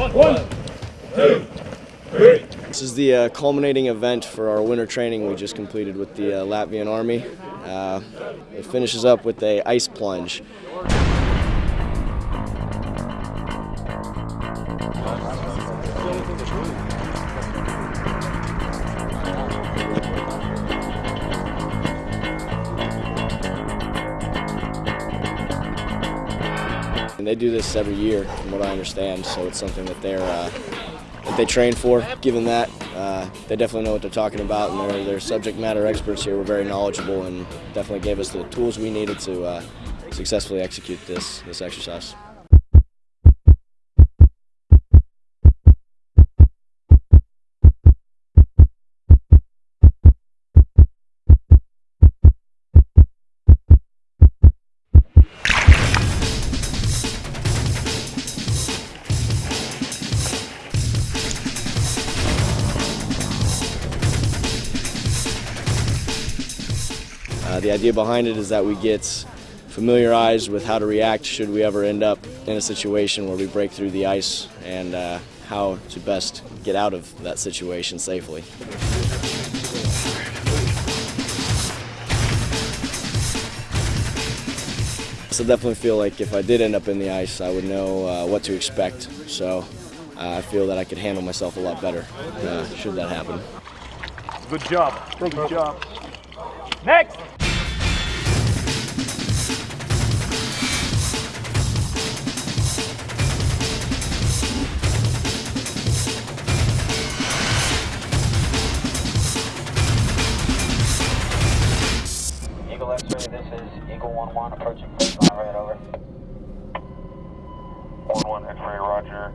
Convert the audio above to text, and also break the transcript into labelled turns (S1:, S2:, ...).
S1: One, two, three.
S2: This is the uh, culminating event for our winter training we just completed with the uh, Latvian Army. Uh, it finishes up with a ice plunge. And they do this every year, from what I understand, so it's something that they're uh, that they train for. Given that, uh, they definitely know what they're talking about, and they're subject matter experts here. We're very knowledgeable, and definitely gave us the tools we needed to uh, successfully execute this this exercise. The idea behind it is that we get familiarized with how to react should we ever end up in a situation where we break through the ice and uh, how to best get out of that situation safely. So definitely feel like if I did end up in the ice, I would know uh, what to expect. So uh, I feel that I could handle myself a lot better uh, should that happen.
S1: Good job. Good job. Next.
S3: X-ray, this is Eagle 1-1 approaching flight line right over.
S4: 1-1 X-ray, roger.